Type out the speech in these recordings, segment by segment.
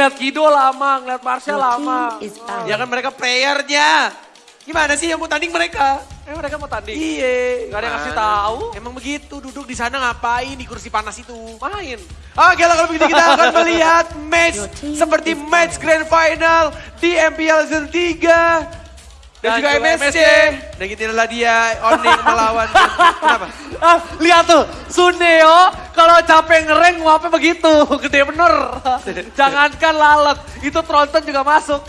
ngeliat Kido lama, ngeliat Marsha lama. Ya kan mereka playernya. Gimana sih yang mau tanding mereka? Eh mereka mau tanding. Iya. Gak ada yang ngasih gimana? tahu. Emang begitu, duduk di sana ngapain di kursi panas itu? Main. Oke lah kalau begitu kita akan melihat match seperti match grand final di MPL Season 3. Dan, Dan juga MSC. Dan itulah dia Oning melawan. Kenapa? Ah, lihat tuh, Suneo kalau capek ngereng nguapnya begitu, gede bener. Jangankan lalat, itu Tronton juga masuk.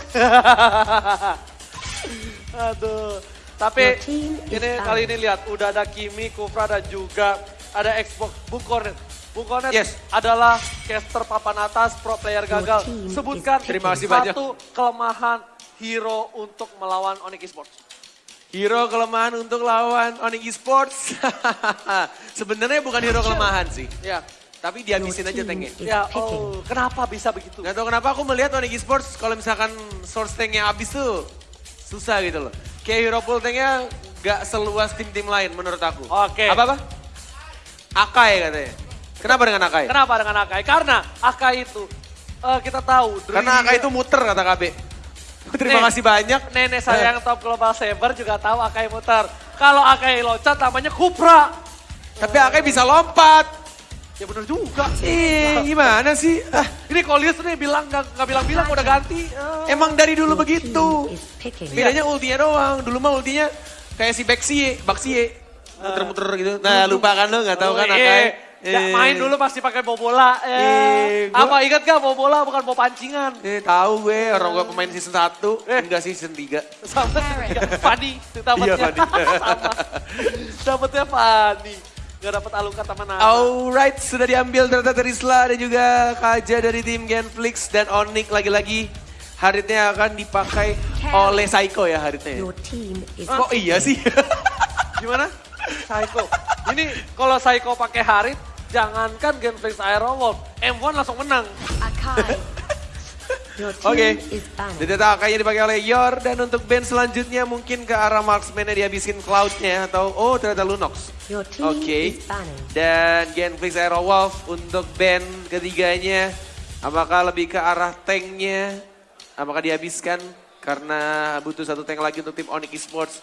Aduh. Tapi ini kali ini lihat udah ada Kimi, Kufra dan juga ada Xbox Bung Cornet. Bung Cornet Yes. adalah caster papan atas pro player gagal. Sebutkan Terima kasih banyak. satu kelemahan hero untuk melawan Onyx Esports. Hero kelemahan untuk lawan Oning Esports. Sebenarnya bukan hero kelemahan sih. Ya, Tapi dihabisin aja tanknya. ya oh, kenapa bisa begitu? Gak tau kenapa aku melihat Oning Esports kalau misalkan source tanknya habis tuh susah gitu loh. Kayak hero pool tanknya gak seluas tim-tim lain menurut aku. Oke. Apa-apa? Akai katanya. Kenapa dengan Akai? Kenapa dengan Akai? Karena Akai itu eh, kita tahu. Karena Akai itu muter kata KB. Terima Nih. kasih banyak. Nenek saya yang top global saber juga tahu Akai muter. Kalau Akai loncat namanya Kupra. Tapi Akai bisa lompat. Ya bener juga. Ih, gimana sih? Ah, Ini Kolius nih bilang nggak nggak bilang-bilang udah ganti. Eh, emang dari dulu begitu. Bedanya ultinya doang. Dulu mah ultinya kayak si Baxie, Baxie. Muter-muter gitu. Nah lupa kan lo, gak tahu kan oh, Akai. Iya. Ya, main dulu pasti pakai bawa bola. Ya. Eh, gua- Apa ingat gak bawa bola bukan bawa pancingan? Eh, tahu gue, orang gue pemain season 1, Eh. enggak sih season 3. Sama Fani dapatnya. Iya, Fani. Sama. Dapatnya Fani. Gak dapat alukat sama nama. Alright, sudah diambil ternyata Terisla dan juga Kaja dari tim Genflix dan Onyx lagi-lagi. Haritnya akan dipakai oleh Psycho ya haritnya. ya? Your team is Kok iya sih? Gimana? Psycho. Ini kalau Psycho pakai Harit, jangankan Genflix Aerowolf, M1 langsung menang. Akai. Oke. Dan ternyata kayaknya dipakai oleh Yor dan untuk band selanjutnya mungkin ke arah marksman-nya dihabisin Cloud-nya atau oh ternyata Lunox. Oke. banning. Dan Genflix Aerowolf untuk band ketiganya. Apakah lebih ke arah tanknya? Apakah dihabiskan? Karena butuh satu tank lagi untuk tim Onyx Esports.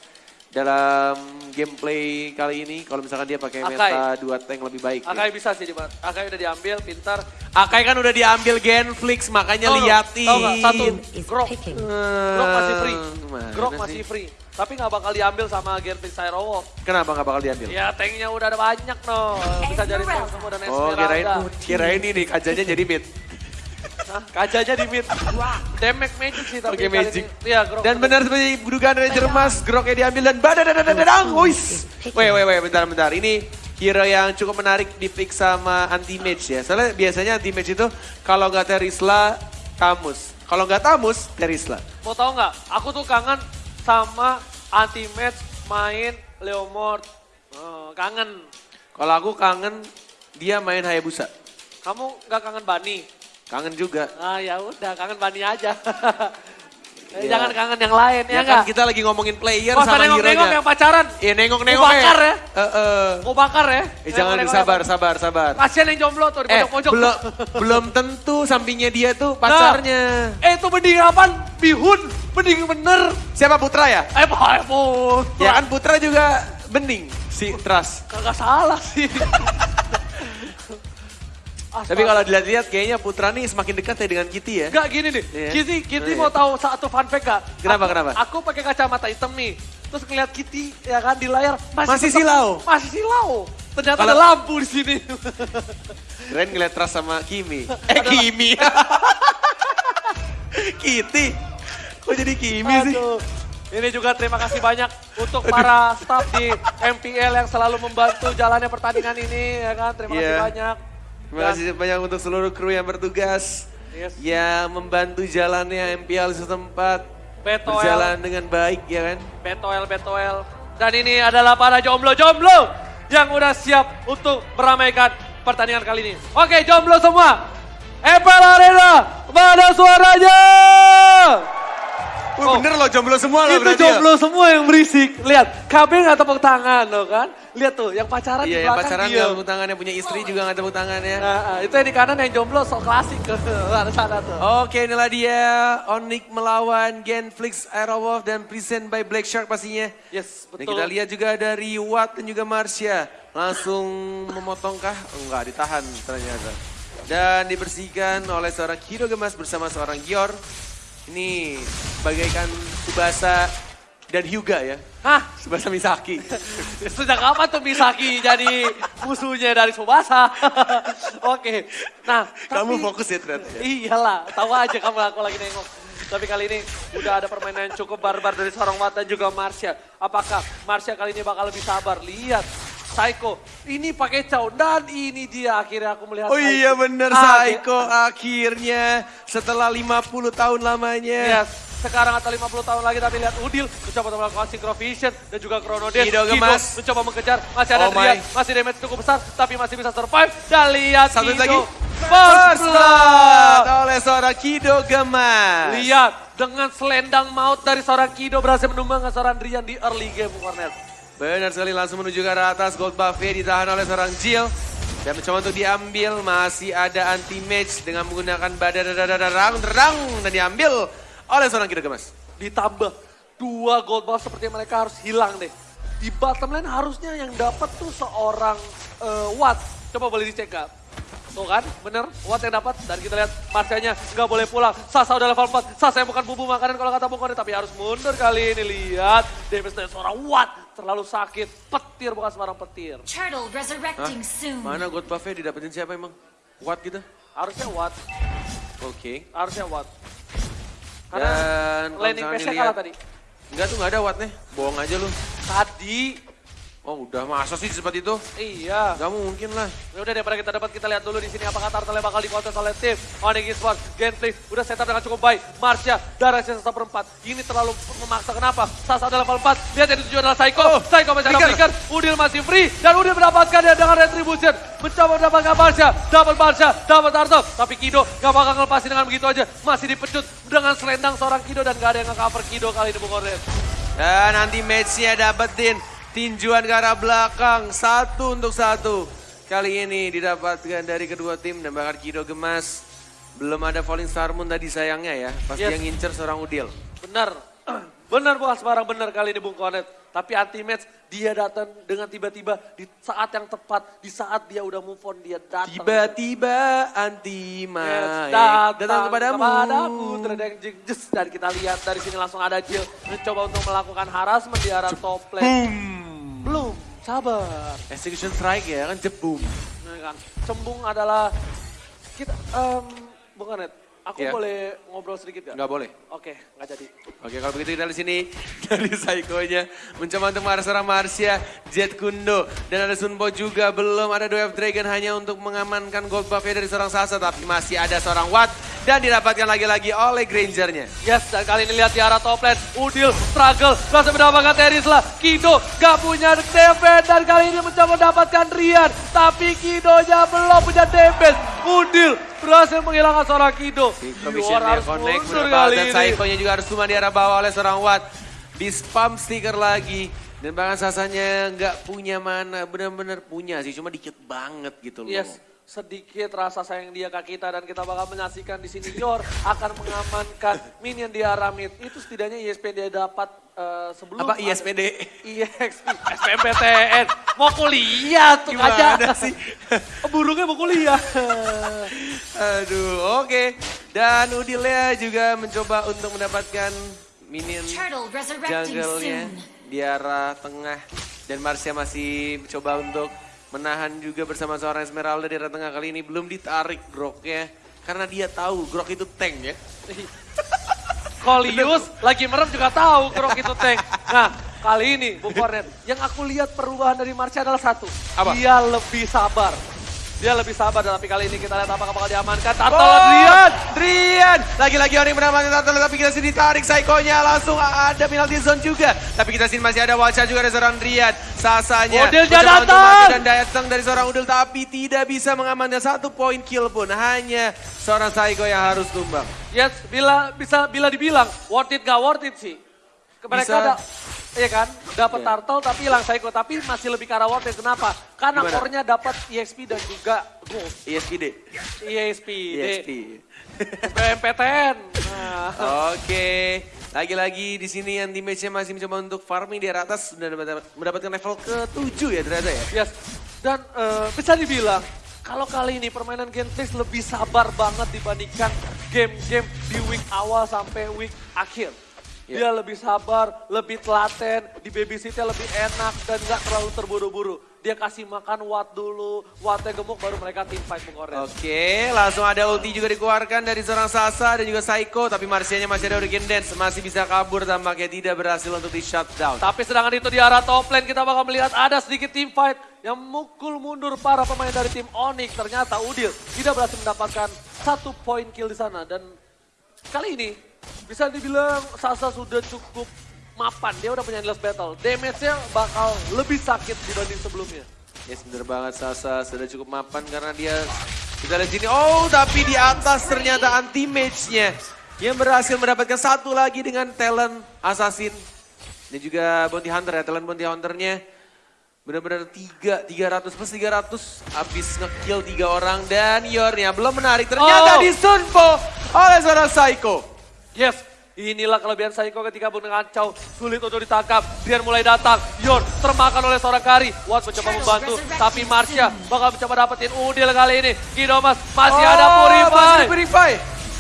Dalam gameplay kali ini, kalau misalkan dia pakai Akai. meta dua tank lebih baik. ya. Akai bisa sih, Dimas. Akai udah diambil, pintar. Akai kan udah diambil Genflix, makanya nggak? liatin. Tahu nggak? Satu, Grok. picking. Grok masih free. Gimana Grok sih? masih free. Tapi nggak bakal diambil sama Genflix Aerowolf. Kenapa nggak bakal diambil? Ya tanknya udah ada banyak no. Bisa jadi tank semua dan Oh kirain, Esmeralda. kirain ini kajanya jadi mid. Hah, Kajanya di mid. Damage magic sih tapi Oke kali magic. ini. Iya Grok. Dan benar seperti dugaan dari Jermas, Groknya diambil dan badadadadadang, wuis. Wait, wait, wait, bentar, bentar. Ini hero yang cukup menarik di pick sama anti-mage ya. Soalnya biasanya anti-mage itu kalau nggak Terisla, Tamus. Kalau nggak Tamus, Terisla. Mau tau nggak? Aku tuh kangen sama anti-match main Leomord. Oh, kangen. Kalau aku kangen dia main Hayabusa. Kamu nggak kangen Bani? Kangen juga. Ah ya udah, kangen Bani aja. Eh, Ya. Jangan kangen yang lain ya Ya kan kita lagi ngomongin player Oh, sama nengok-nengok hero-nya. yang pacaran. Iya nengok-nengok Mau bakar ya? Eh, eh. Mau bakar ya? Eh, jangan Nengok-nengok sabar, sabar, sabar. Kasian yang jomblo tuh di Eh, pojok-pojok. belum belum tentu sampingnya dia tuh pacarnya. Eh itu bening apaan? Bihun. Bening bener. Siapa Putra ya? Eh Pak Epun. Ya kan Putra juga bening si Trust. Kagak salah sih. Tapi kalau dilihat-lihat kayaknya Putra nih semakin dekat ya dengan Kitty ya. Enggak gini nih, Iya. Kitty, Kitty Iya. mau tahu satu fun fact gak? Kenapa, Aku- kenapa? Aku pakai kacamata hitam nih, terus ngeliat Kitty ya kan di layar Masih tetap- silau? Masih silau. Ternyata Kalau- ada lampu di sini. Keren ngeliat Trust sama Kimi. Eh Kimi. Kitty. Kok jadi Kimi sih? Aduh. Ini juga terima kasih banyak untuk para staff di MPL yang selalu membantu jalannya pertandingan ini ya kan. Terima kasih Iya. banyak. Terima kasih banyak untuk seluruh kru yang bertugas. Yes. Yang membantu jalannya MPL setempat. Betoel. Berjalan dengan baik ya kan. Betoel, Betoel. Dan ini adalah para jomblo-jomblo yang udah siap untuk meramaikan pertandingan kali ini. Oke, jomblo semua. Apple Arena, mana suaranya? Oh. bener loh jomblo semua loh Itu ya. jomblo semua yang berisik. Lihat, KB nggak tepuk tangan loh kan. Lihat tuh, yang pacaran di Iya, yang belakang pacaran diem. gak tepuk tangannya, punya istri juga gak tepuk tangannya. Nah, ah, itu yang di kanan yang jomblo sok klasik ke sana tuh. Oke, inilah dia Onyx melawan Genflix Aerowolf dan present by Black Shark pastinya. Yes, Dan betul. kita lihat juga dari Watt dan juga Marsha. Langsung memotongkah? Enggak, ditahan ternyata. Dan dibersihkan oleh seorang Kido Gemas bersama seorang Gior. Ini bagaikan Subasa dan Hyuga ya. Hah? Subasa Misaki. Sejak kapan tuh Misaki jadi musuhnya dari Subasa? Oke, nah Kamu tapi- fokus ya ternyata. ya? Iyalah, tahu aja kamu aku lagi nengok. Tapi kali ini udah ada permainan yang cukup barbar dari seorang Watt dan juga Marsha. Apakah Marsha kali ini bakal lebih sabar? Lihat, Psycho ini pakai caw dan ini dia akhirnya aku melihat Oh Psycho. iya bener Ah, Saiko akhirnya setelah 50 tahun lamanya. Yes, sekarang atau 50 tahun lagi tapi lihat Udil mencoba melakukan Synchrovision dan juga Chrono Dash. Kido gemas. mencoba mengejar, masih ada Oh. Drian, masih damage cukup besar tapi masih bisa survive. Dan lihat Satu Kido. lagi. First blood. blood oleh seorang Kido Gemas. Lihat, dengan selendang maut dari seorang Kido berhasil menumbangkan seorang Drian di early game, Cornet. Benar sekali langsung menuju ke arah atas. Gold buffet ditahan oleh seorang Jill. Dan mencoba untuk diambil. Masih ada anti-match dengan menggunakan badadadadadang rang dan diambil oleh seorang Kido Gemas. Ditambah dua gold buff seperti mereka harus hilang deh. Di bottom lane harusnya yang dapat tuh seorang eh, Watt. Coba boleh dicek gak? Tuh kan, bener, Watt yang dapat. Dan kita lihat Marsianya nggak boleh pulang. Sasa udah level 4. Sasa yang bukan bumbu makanan kalau kata Bung Kone. Tapi harus mundur kali ini. Lihat, damage dari seorang Watt. Terlalu sakit. Petir bukan sembarang petir. Turtle resurrecting soon. Mana gold buffet didapetin siapa emang? What gitu? Harusnya Watt. Oke. Harusnya Watt. Karena Dan landing dilihat- kalah tadi. Enggak tuh nggak ada Wattnya. Bohong aja lu. Tadi, Oh udah masa sih seperti itu? iya. Gak mungkin lah. Ya udah daripada kita dapat kita lihat dulu di sini apakah Tartelnya bakal dikontes oleh tim Onyx Esports. Gameplay udah setup dengan cukup baik. Marsha darah sisa seperempat. Ini terlalu memaksa kenapa? Sasa ada level 4. Lihat yang dituju adalah Psycho. Oh, Psycho mencari flicker. flicker. Udil masih free dan Udil mendapatkan dia dengan retribution. Mencoba mendapatkan Marsha. Dapat Marsha, dapat Tartel. Tapi Kido gak bakal ngelepasin dengan begitu aja. Masih dipecut dengan selendang seorang Kido dan gak ada yang nge-cover Kido kali ini Bung Oren. Dan nanti matchnya dapetin tinjuan ke arah belakang. Satu untuk satu. Kali ini didapatkan dari kedua tim dan bahkan Kido Gemas. Belum ada Falling Star Moon tadi sayangnya ya. Pasti Yes. yang ngincer seorang Udil. Benar. Benar bukan sembarang benar kali ini Bung Konet. Tapi anti match dia datang dengan tiba-tiba di saat yang tepat, di saat dia udah move on dia datang. Tiba-tiba anti Yes, main datang, datang kepadamu. kepadamu. Terdengar jeng dan kita lihat dari sini langsung ada Jill mencoba untuk melakukan harassment di arah top lane. Sabar. Execution strike ya kan jebum. Nah, kan. Cembung adalah kita em Bung Konet, aku Iya. boleh ngobrol sedikit gak? Nggak boleh. Oke, nggak jadi. Oke kalau begitu kita di sini dari Saikonya mencoba untuk marah seorang Marsha, Jet Kundo dan ada Sunbo juga belum ada Dwarf Dragon hanya untuk mengamankan gold buffnya dari seorang Sasa tapi masih ada seorang Watt dan didapatkan lagi-lagi oleh Grangernya. Yes, dan kali ini lihat di arah top lane. Udil struggle, berhasil mendapatkan Terisla. Kido gak punya damage dan kali ini mencoba mendapatkan Rian. Tapi Kidonya belum punya damage. Udil berhasil menghilangkan seorang Kido. Provisionnya harus connect mundur kali dan. Saikonya juga harus cuma di arah bawah oleh seorang Watt. Di spam stiker lagi. Dan bahkan Sasanya nggak punya mana, benar-benar punya sih, cuma dikit banget gitu loh. Yes, sedikit rasa sayang dia ke kita dan kita bakal menyaksikan di sini Yor akan mengamankan minion di arah mid. Itu setidaknya ISP dia dapat eh, sebelum Apa ISPD? EXP, SPMPTN. Mau kuliah tuh Gimana aja. sih? Burungnya mau kuliah. Aduh, oke. Dan Udilya juga mencoba untuk mendapatkan minion jungle-nya di arah tengah. Dan Marsha masih mencoba untuk menahan juga bersama seorang Esmeralda di arah tengah. Kali ini belum ditarik Groknya. Karena dia tahu Grok itu tank ya. Kolius lagi merem juga tahu Grok itu tank. Nah, kali ini Bung Kornet, yang aku lihat perubahan dari Marsha adalah satu. Apa? Dia lebih sabar. Dia lebih sabar, tapi kali ini kita lihat apakah bakal diamankan. Turtle Oh, Adrian. Drian. Lagi-lagi orang mendapatkan turtle tapi kita sini tarik Saikonya langsung ada penalty zone juga. Tapi kita sini masih ada Wacha juga dari seorang Drian. Sasanya. Udil mencoba untuk datang. Dan datang dari seorang Udil tapi tidak bisa mengamankan satu poin kill pun. Hanya seorang Saiko yang harus tumbang. Yes, bila bisa bila dibilang worth it gak worth it sih. Mereka Bisa. ada, iya kan, dapat Iya. turtle tapi hilang psycho, tapi masih lebih ke arah. Kenapa? Karena Gimana? core-nya dapat EXP dan juga gold. ESPD. EXP, ESP. BMPTN. Nah. Oke, lagi-lagi di sini yang teammates-nya masih mencoba untuk farming di atas sudah mendapat- mendapatkan level ke-7 ya ternyata ya. Yes, dan eh, bisa dibilang kalau kali ini permainan Genflix lebih sabar banget dibandingkan game-game di week awal sampai week akhir. Ya. Dia lebih sabar, lebih telaten, di babysitnya lebih enak dan nggak terlalu terburu-buru. Dia kasih makan Watt dulu, Wattnya gemuk baru mereka team fight pengorek. Oke, langsung ada ulti juga dikeluarkan dari seorang Sasa dan juga Psycho. Tapi Marsianya masih ada Hurricane Dance, masih bisa kabur tampaknya tidak berhasil untuk di shutdown. Tapi sedangkan itu di arah top lane kita bakal melihat ada sedikit team fight yang mukul mundur para pemain dari tim Onyx. Ternyata Udil tidak berhasil mendapatkan satu poin kill di sana. Dan kali ini bisa dibilang Sasa sudah cukup mapan. Dia udah punya endless battle. Damage-nya bakal lebih sakit dibanding sebelumnya. Yes, bener banget Sasa sudah cukup mapan karena dia kita lihat sini. Oh, tapi di atas ternyata anti match-nya yang berhasil mendapatkan satu lagi dengan talent assassin dan juga bounty hunter ya, talent bounty hunter-nya benar-benar tiga, 300 plus 300 habis ngekill tiga orang dan Yornya belum menarik ternyata Oh. disunpo oleh seorang Psycho. Yes, inilah kelebihan Saiko ketika Bung Kacau sulit untuk ditangkap. Dian mulai datang, Yor termakan oleh seorang Kari. Watt mencoba membantu, tapi Marsha bakal mencoba dapetin Udil kali ini. Kidomas masih ada Oh, masih Purify. ada Purify.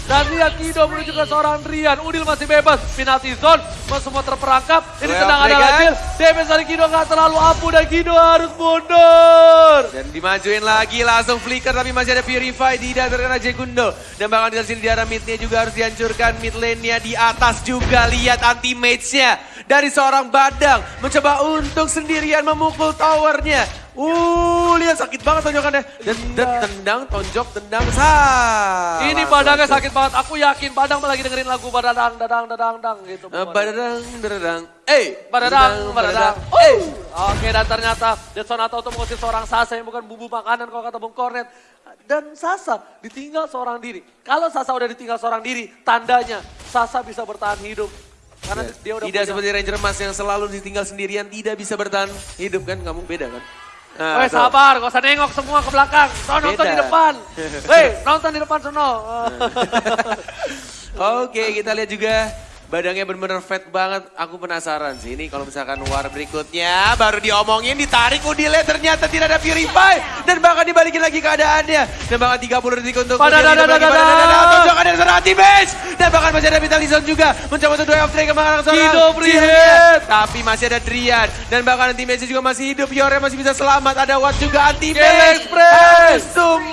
Dan lihat Kido menuju ke seorang Rian. Udil masih bebas, penalti zone, semua terperangkap. Ini Well sedang ada guys. Damage dari Kido nggak terlalu ampuh dan Kido harus mundur. Dan dimajuin lagi langsung flicker tapi masih ada Purify tidak terkena Jekundo. Dan bahkan di sini di arah midnya juga harus dihancurkan. Mid lane-nya di atas juga lihat anti mage-nya. Dari seorang badang mencoba untuk sendirian memukul towernya. Uh, lihat sakit banget tonjokannya. Dan, dan tendang, tonjok, tendang, sah. Ini badangnya sakit banget. Aku yakin badang lagi dengerin lagu badadang, dadang, dadang, dadang gitu. Eh, pokoknya. badadang, badadang. Eh, Badadang, badadang. Eh. Oke, dan ternyata Detsonato untuk mengusir seorang Sasa yang bukan bumbu makanan kalau kata Bung Kornet. Dan Sasa ditinggal seorang diri. Kalau Sasa udah ditinggal seorang diri, tandanya Sasa bisa bertahan hidup. Karena dia udah Tidak punya- seperti Ranger Mas yang selalu ditinggal sendirian, tidak bisa bertahan hidup kan, kamu beda kan? Nah, Weh sabar, gak usah nengok semua ke belakang. Sono nonton di depan. Hei, nonton di depan sono. Oke, kita lihat juga badangnya benar-benar fat banget. Aku penasaran sih ini kalau misalkan war berikutnya baru diomongin ditarik udilnya ternyata tidak ada purify dan bahkan dibalikin lagi keadaannya. Dan bahkan 30 detik untuk. Tonjokan dari seorang. Dan bahkan masih ada Vitalizon juga mencoba untuk dua off trade ke mana seorang Kido hit. Tapi masih ada Drian dan bahkan anti-match juga masih hidup. Yore masih bisa selamat. Ada Watt juga. Harus tumbang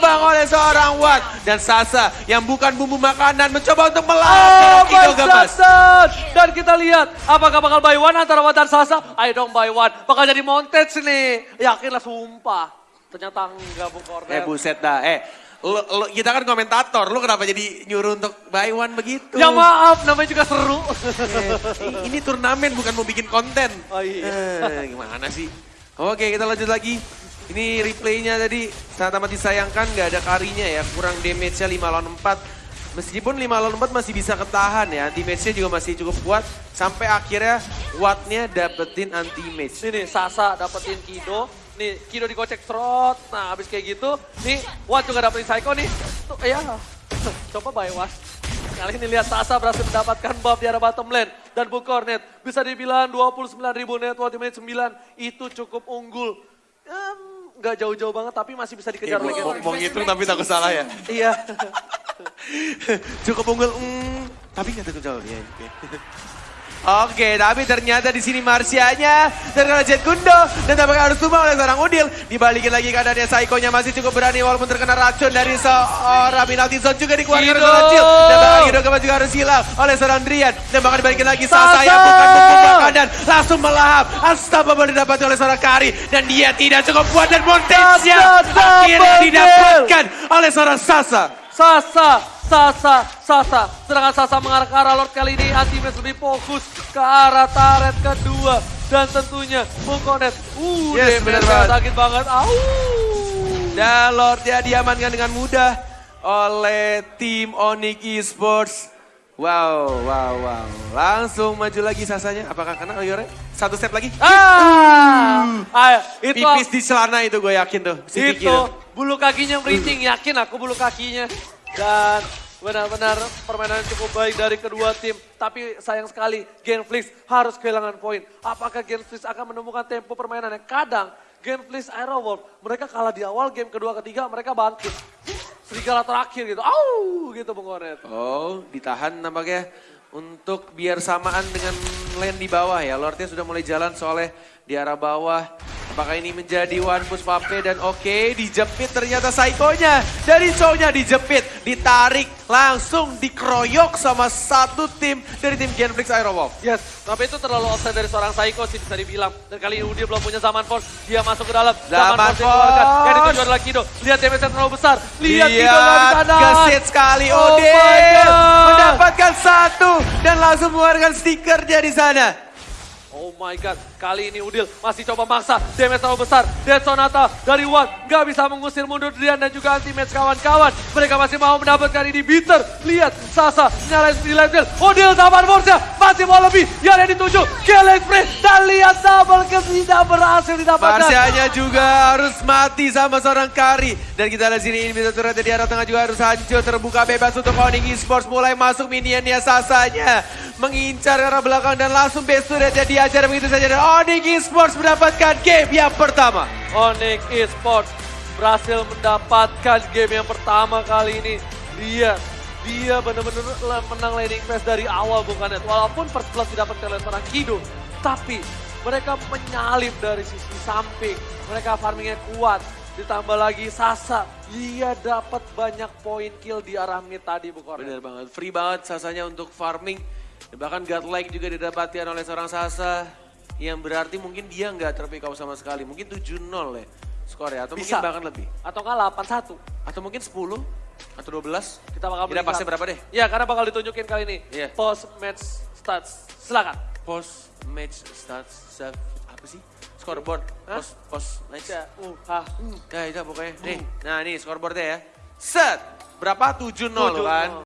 Watt. Dan Sasa yang bukan bumbu makanan mencoba untuk Oh melawan Gamas. God. Dan kita lihat apakah bakal buy one antara Watt dan Sasa. Ayo dong buy one. Bakal jadi montage nih. Yakinlah sumpah. Ternyata enggak Kornet. Eh buset dah, eh lo, lo- kita kan komentator, lu kenapa jadi nyuruh untuk buy one begitu? Ya maaf, namanya juga seru. Eh, ini turnamen bukan mau bikin konten. Oh iya. Eh, gimana sih? Oke kita lanjut lagi. Ini replaynya tadi sangat amat disayangkan gak ada karinya ya. Kurang damage-nya 5 lawan 4. Meskipun 5 lawan 4 masih bisa ketahan ya. Anti-match-nya juga masih cukup kuat. Sampai akhirnya Watt-nya dapetin anti-match. Nih nih, Sasa dapetin Kido. Nih, Kido digocek trot. Nah, habis kayak gitu, nih Watt juga dapetin Psycho nih. Tuh, ya. Coba buy one. Kali ini lihat Sasa berhasil mendapatkan buff di arah bottom lane. Dan Bung Kornet bisa dibilang 29 ribu net worth di menit 9. Itu cukup unggul. Em, Nggak jauh-jauh banget, tapi masih bisa dikejar Eh, lagi. mau, mau ngitung tapi takut salah ya. Iya. Cukup unggul, mm, tapi nggak takut jauh. Ya, oke. Tapi ternyata di sini Marsianya terkena Jet Gundo dan tampaknya harus tumbang oleh seorang Udil. Dibalikin lagi keadaannya Saikonya masih cukup berani walaupun terkena racun dari seorang penalti zone juga dikeluarkan oleh Jill. Dan bahkan kembali Namun juga harus hilang oleh seorang Drian. Dan bakal dibalikin lagi Sasa! Sasa yang bukan membuka dan langsung melahap. Unstoppable didapati oleh seorang Kari. Dan dia tidak cukup kuat dan montage-nya Sasa akhirnya didapatkan oleh seorang Sasa. Sasa, Sasa, Sasa. Sedangkan Sasa mengarah ke arah Lord kali ini. Antimes lebih fokus ke arah turret kedua. Dan tentunya Mungkonet. Uh, Yes, benar banget. sakit banget. Au. Dan Lordnya diamankan dengan mudah oleh tim Onyx Esports. Wow, wow, wow. Langsung maju lagi Sasanya. Apakah kena Yore? Satu set lagi. Ah, ah, itu Pipis di celana itu gue yakin tuh. Si itu bulu kakinya merinding. Yakin aku bulu kakinya. Dan benar-benar permainan cukup baik dari kedua tim. Tapi sayang sekali Genflix harus kehilangan poin. Apakah Genflix akan menemukan tempo permainannya? Kadang Genflix Aerowolf mereka kalah di awal game kedua ketiga mereka bangkit. Serigala terakhir gitu. Au gitu Bung Onet. Oh, ditahan nampaknya untuk biar samaan dengan lane di bawah ya. Lordnya sudah mulai jalan soalnya di arah bawah. Apakah ini menjadi one push Pape dan oke dijepit ternyata Saikonya. Dari show-nya dijepit, ditarik, langsung dikeroyok sama satu tim dari tim Genflix Aerowolf. Yes, tapi itu terlalu offside dari seorang Psycho sih bisa dibilang. Dan kali ini dia belum punya zaman force, dia masuk ke dalam. Zaman force dikeluarkan. Yang dituju adalah Kido. Lihat damage terlalu besar. Lihat Kido Lihat, nggak bisa nahan. gesit sekali Oh Odin. Mendapatkan satu dan langsung mengeluarkan stikernya di sana. Oh my god, kali ini Udil masih coba maksa. Damage terlalu besar. Dead Sonata dari One nggak bisa mengusir mundur Drian dan juga anti-match kawan-kawan. Mereka masih mau mendapatkan ini bitter. Lihat, Sasa nyalain di field. Udil zaman force masih mau lebih. Yang dituju, killing spree. Dan lihat double kill tidak berhasil didapatkan. Marsianya juga harus mati sama seorang Kari. Dan kita lihat sini ini bisa turret di arah tengah juga harus hancur. Terbuka bebas untuk Onyx Esports. Mulai masuk minionnya Sasanya. Mengincar arah belakang dan langsung base turretnya diajar begitu saja. Dan Onyx Esports mendapatkan game yang pertama. Onyx Esports berhasil mendapatkan game yang pertama kali ini. Dia dia benar-benar menang laning phase dari awal bukan net. Walaupun first blood didapatkan oleh seorang Kido, tapi mereka menyalip dari sisi samping. Mereka farmingnya kuat. Ditambah lagi Sasa, dia dapat banyak poin kill di arah mid tadi bukan Bener banget, free banget Sasanya untuk farming. Dan bahkan godlike juga didapatkan oleh seorang Sasa. Yang berarti mungkin dia nggak terpick up sama sekali. Mungkin 7-0 ya skornya. Atau Bisa. mungkin bahkan lebih. Atau enggak 8-1. Atau mungkin 10 atau 12. Kita bakal Kita pasti berapa deh? Ya, karena bakal ditunjukin kali ini. Iya. Post match stats. Silakan. Post match starts save apa sih? Scoreboard. Hah? Post post match. Ya, uh, ha. Nah itu pokoknya. Nih, nah ini scoreboardnya ya. Set. Berapa? 7-0 kan?